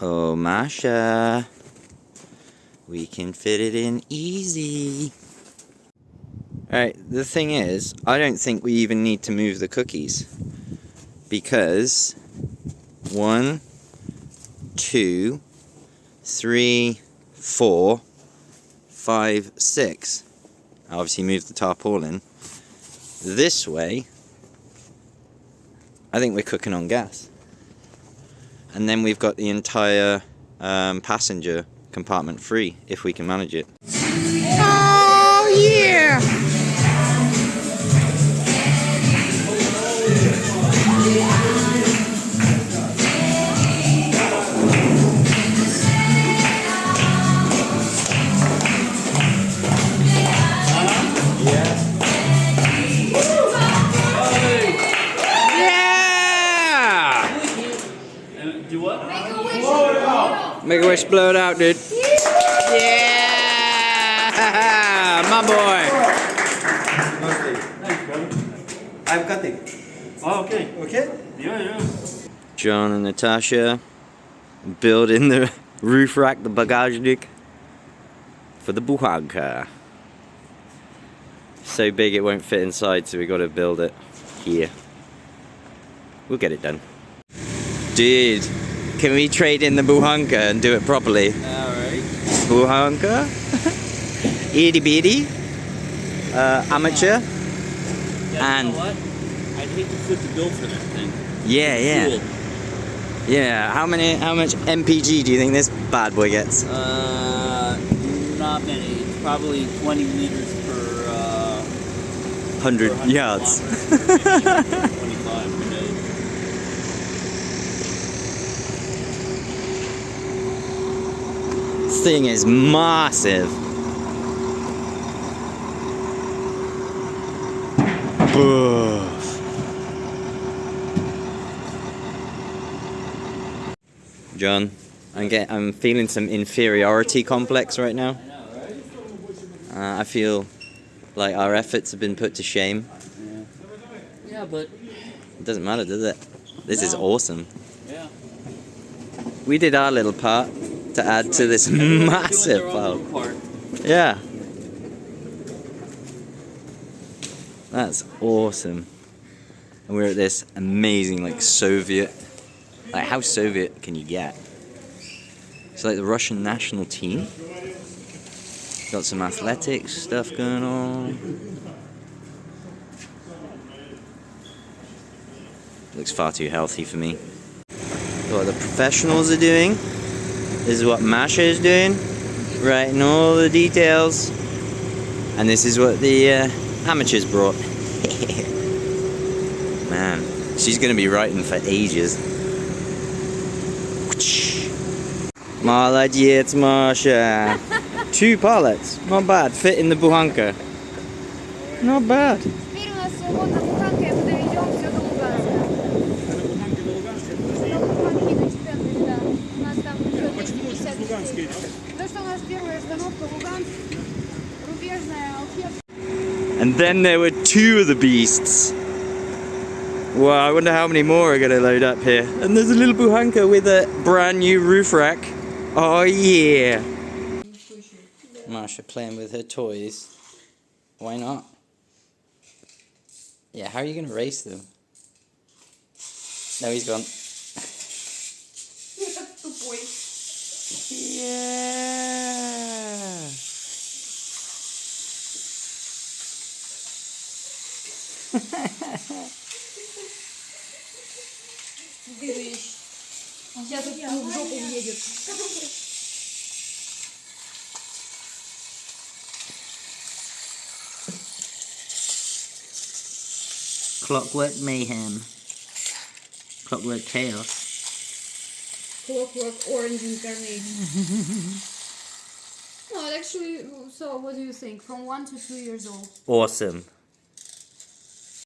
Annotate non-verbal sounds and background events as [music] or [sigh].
Oh, Masha. We can fit it in easy. Alright, the thing is, I don't think we even need to move the cookies. Because, one, two, three, four, five, six. I obviously moved the tarpaulin. This way, I think we're cooking on gas. And then we've got the entire um, passenger compartment free, if we can manage it. Make a wish, blow it out, dude. Yeah! [laughs] My boy! I'm cutting. Oh, okay. Okay? Yeah, yeah. John and Natasha building the [laughs] roof rack, the bagajnik for the buhanka. So big it won't fit inside, so we got to build it here. We'll get it done. Dude, can we trade in the buhanka and do it properly? Alright. Buhanka? Itty [laughs] bitty? Uh, amateur? Yeah, And- you know what? I'd hate to foot the bill for that thing. Yeah, yeah. Cool. Yeah, how many, how much MPG do you think this bad boy gets? Uh, not many. It's probably 20 liters per, uh, 100 per 100 yards. This thing is massive. Boof. John, I'm get, I'm feeling some inferiority complex right now. Uh, I feel like our efforts have been put to shame. Yeah, but, It doesn't matter, does it? This is awesome. yeah. We did our little part to add to this [laughs] massive pile. Yeah. That's awesome. And we're at this amazing, like, Soviet. Like, how Soviet can you get? It's like the Russian national team. Got some athletics stuff going on. Looks far too healthy for me. What the professionals are doing this is what Masha is doing writing all the details. And this is what the uh, amateurs brought. [laughs] Man, she's gonna be writing for ages. [laughs] Молодец, Masha. [laughs] Two pallets, not bad. Fit in the buhanka. Not bad. And then there were two of the beasts. Wow, I wonder how many more are going to load up here. And there's a little buhanka with a brand new roof rack. Oh yeah. Masha playing with her toys. Why not? Yeah, how are you going to race them? No, he's gone. Yeah. [laughs] Он сейчас тут в жопу въедет. Clockwork mayhem. Clockwork chaos. Clockwork orange incarnation. no, [laughs] it actually, so what do you think? From one to two years old. Awesome.